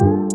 you